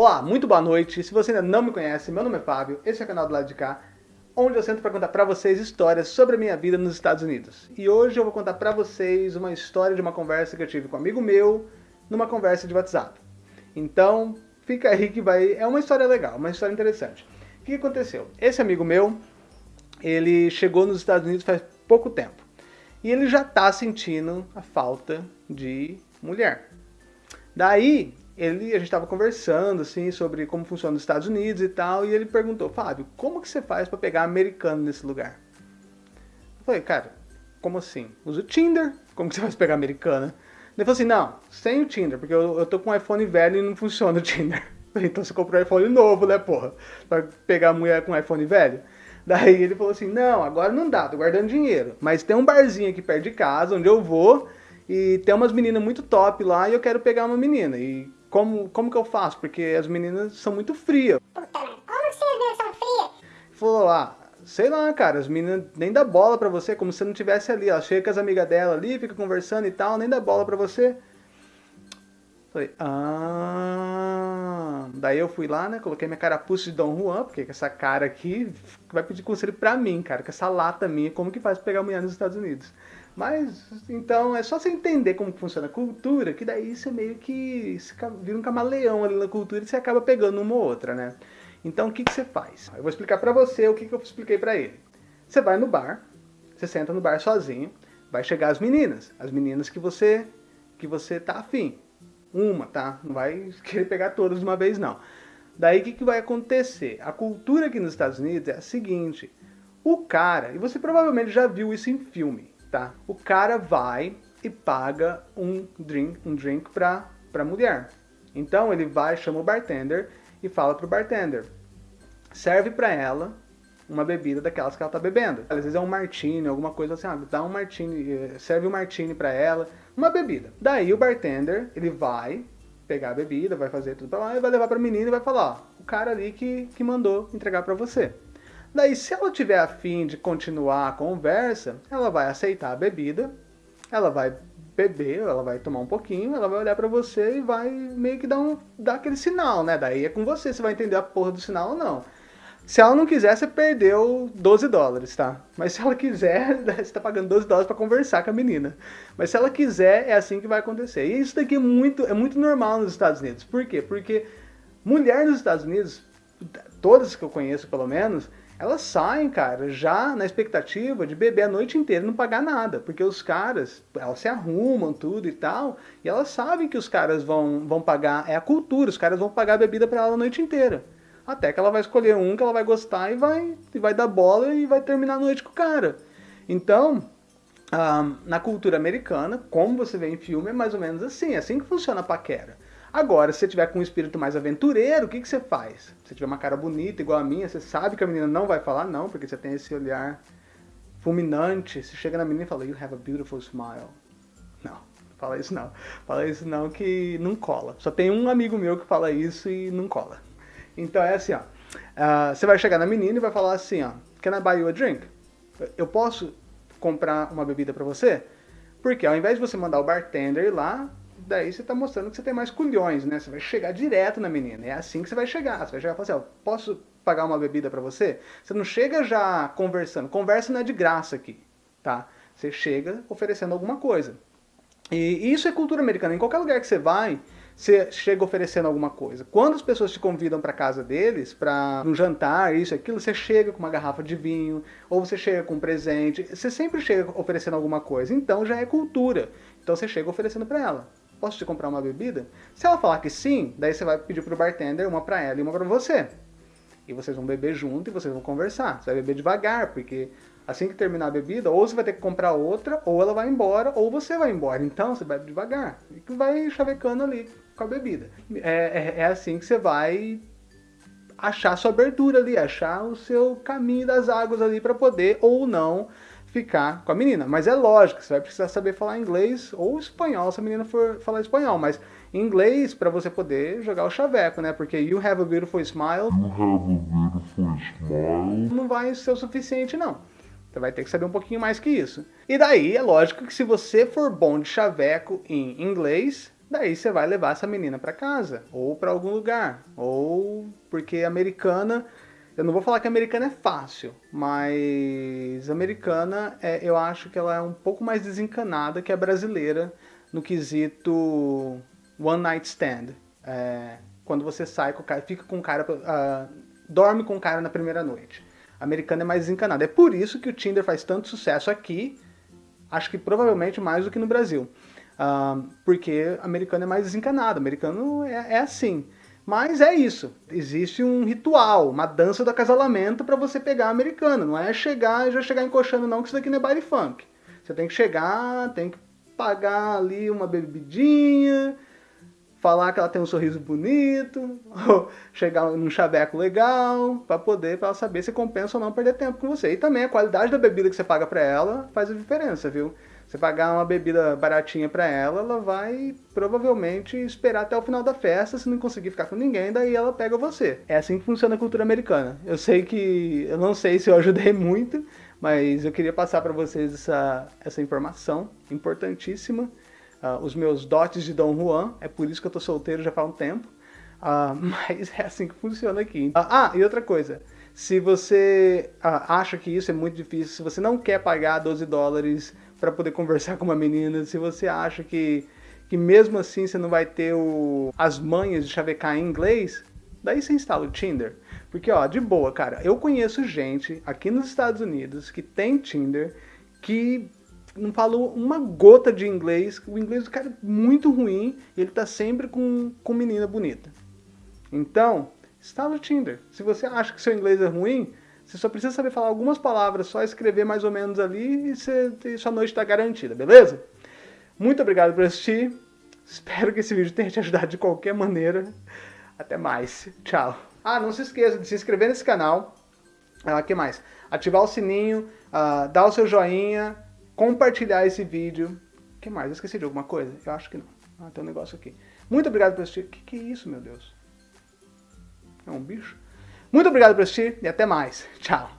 Olá, muito boa noite. Se você ainda não me conhece, meu nome é Fábio, esse é o canal do lado de cá, onde eu sento para contar para vocês histórias sobre a minha vida nos Estados Unidos. E hoje eu vou contar para vocês uma história de uma conversa que eu tive com um amigo meu, numa conversa de WhatsApp. Então, fica aí que vai... é uma história legal, uma história interessante. O que aconteceu? Esse amigo meu, ele chegou nos Estados Unidos faz pouco tempo. E ele já está sentindo a falta de mulher. Daí, ele, a gente estava conversando assim sobre como funciona os Estados Unidos e tal, e ele perguntou, Fábio, como que você faz para pegar americano nesse lugar? Eu falei, cara, como assim? Usa o Tinder, como que você faz pra pegar americana? Ele falou assim, não, sem o Tinder, porque eu, eu tô com um iPhone velho e não funciona o Tinder. Então você comprou um iPhone novo, né, porra? Pra pegar mulher com um iPhone velho? Daí ele falou assim, não, agora não dá, tô guardando dinheiro. Mas tem um barzinho aqui perto de casa, onde eu vou, e tem umas meninas muito top lá, e eu quero pegar uma menina. E como, como que eu faço? Porque as meninas são muito frias. Puta, como que vocês são frias? Falou lá, sei lá, cara, as meninas nem dá bola pra você, como se não tivesse ali. Ela chega com as amigas dela ali, fica conversando e tal, nem dá bola pra você. Falei, ah... Daí eu fui lá, né, coloquei minha carapuça de Dom Juan, porque essa cara aqui vai pedir conselho pra mim, cara, com essa lata minha, como que faz pra pegar mulher nos Estados Unidos. Mas, então, é só você entender como funciona a cultura, que daí você meio que vira um camaleão ali na cultura e você acaba pegando uma ou outra, né? Então, o que, que você faz? Eu vou explicar pra você o que, que eu expliquei pra ele. Você vai no bar, você senta no bar sozinho, vai chegar as meninas, as meninas que você, que você tá afim. Uma, tá? Não vai querer pegar todas de uma vez, não. Daí, o que, que vai acontecer? A cultura aqui nos Estados Unidos é a seguinte, o cara, e você provavelmente já viu isso em filme, tá? O cara vai e paga um drink, um drink pra, pra mulher. Então ele vai, chama o bartender e fala pro bartender, serve pra ela uma bebida daquelas que ela tá bebendo. Às vezes é um martini, alguma coisa assim, ah, dá um martini, eh, serve um martini pra ela, uma bebida. Daí o bartender, ele vai pegar a bebida, vai fazer tudo pra lá e vai levar pra menina e vai falar, ó, o cara ali que, que mandou entregar pra você. Daí, se ela tiver afim de continuar a conversa, ela vai aceitar a bebida, ela vai beber, ela vai tomar um pouquinho, ela vai olhar pra você e vai meio que dar, um, dar aquele sinal, né? Daí é com você, você vai entender a porra do sinal ou não. Se ela não quiser, você perdeu 12 dólares, tá? Mas se ela quiser, você tá pagando 12 dólares para conversar com a menina. Mas se ela quiser, é assim que vai acontecer. E isso daqui é muito, é muito normal nos Estados Unidos. Por quê? Porque mulher nos Estados Unidos, todas que eu conheço pelo menos, elas saem, cara, já na expectativa de beber a noite inteira e não pagar nada, porque os caras, elas se arrumam tudo e tal, e elas sabem que os caras vão, vão pagar, é a cultura, os caras vão pagar a bebida para ela a noite inteira. Até que ela vai escolher um que ela vai gostar e vai, e vai dar bola e vai terminar a noite com o cara. Então, ah, na cultura americana, como você vê em filme, é mais ou menos assim, é assim que funciona a paquera. Agora, se você tiver com um espírito mais aventureiro, o que, que você faz? Se você tiver uma cara bonita, igual a minha, você sabe que a menina não vai falar não, porque você tem esse olhar fulminante. Você chega na menina e fala, you have a beautiful smile. Não, fala isso não. Fala isso não que não cola. Só tem um amigo meu que fala isso e não cola. Então é assim, ó. Uh, você vai chegar na menina e vai falar assim, ó. Can I buy you a drink? Eu posso comprar uma bebida pra você? Porque ao invés de você mandar o bartender ir lá, daí você está mostrando que você tem mais culhões, né? Você vai chegar direto na menina. É assim que você vai chegar. Você vai chegar e falar assim, ó, posso pagar uma bebida para você? Você não chega já conversando. Conversa não é de graça aqui, tá? Você chega oferecendo alguma coisa. E isso é cultura americana. Em qualquer lugar que você vai, você chega oferecendo alguma coisa. Quando as pessoas te convidam para casa deles, para um jantar, isso, aquilo, você chega com uma garrafa de vinho, ou você chega com um presente, você sempre chega oferecendo alguma coisa. Então já é cultura. Então você chega oferecendo para ela posso te comprar uma bebida? Se ela falar que sim, daí você vai pedir pro bartender uma para ela e uma para você. E vocês vão beber junto e vocês vão conversar. Você vai beber devagar, porque assim que terminar a bebida, ou você vai ter que comprar outra, ou ela vai embora, ou você vai embora. Então você bebe devagar. E vai chavecando ali com a bebida. É, é, é assim que você vai achar sua abertura ali, achar o seu caminho das águas ali para poder ou não ficar com a menina. Mas é lógico, você vai precisar saber falar inglês ou espanhol se a menina for falar espanhol, mas inglês para você poder jogar o chaveco, né? Porque you have a beautiful smile, you have a beautiful smile. não vai ser o suficiente não. Você vai ter que saber um pouquinho mais que isso. E daí é lógico que se você for bom de chaveco em inglês, daí você vai levar essa menina para casa, ou para algum lugar, ou porque americana, eu não vou falar que americana é fácil, mas americana é, eu acho que ela é um pouco mais desencanada que a brasileira no quesito one night stand. É, quando você sai com o cara, fica com o cara, uh, dorme com o cara na primeira noite. Americana é mais desencanada. É por isso que o Tinder faz tanto sucesso aqui, acho que provavelmente mais do que no Brasil. Uh, porque americano é mais desencanado, americano é, é, assim. Mas é isso, existe um ritual, uma dança do acasalamento para você pegar a americana. Não é chegar e já chegar encoxando não, que isso daqui não é baile funk. Você tem que chegar, tem que pagar ali uma bebidinha, falar que ela tem um sorriso bonito, ou chegar num chaveco legal, para poder, para ela saber se compensa ou não perder tempo com você. E também a qualidade da bebida que você paga para ela faz a diferença, viu? Você pagar uma bebida baratinha para ela, ela vai provavelmente esperar até o final da festa, se não conseguir ficar com ninguém, daí ela pega você. É assim que funciona a cultura americana. Eu sei que, eu não sei se eu ajudei muito, mas eu queria passar para vocês essa, essa informação importantíssima. Uh, os meus dotes de Dom Juan, é por isso que eu tô solteiro já faz um tempo. Uh, mas é assim que funciona aqui. Uh, ah, e outra coisa. Se você acha que isso é muito difícil, se você não quer pagar 12 dólares para poder conversar com uma menina, se você acha que, que mesmo assim você não vai ter o, as manhas de chavecar em inglês, daí você instala o Tinder. Porque, ó, de boa, cara, eu conheço gente aqui nos Estados Unidos que tem Tinder que não falou uma gota de inglês, o inglês do cara é muito ruim e ele tá sempre com, com menina bonita. Então, instala o Tinder. Se você acha que seu inglês é ruim, você só precisa saber falar algumas palavras, só escrever mais ou menos ali e, você, e sua noite está garantida, beleza? Muito obrigado por assistir. Espero que esse vídeo tenha te ajudado de qualquer maneira. Até mais. Tchau. Ah, não se esqueça de se inscrever nesse canal. O ah, que mais? Ativar o sininho, uh, dar o seu joinha, compartilhar esse vídeo. O que mais? Eu esqueci de alguma coisa? Eu acho que não. Ah, tem um negócio aqui. Muito obrigado por assistir. O que, que é isso, meu Deus? É um bicho? Muito obrigado por assistir e até mais. Tchau.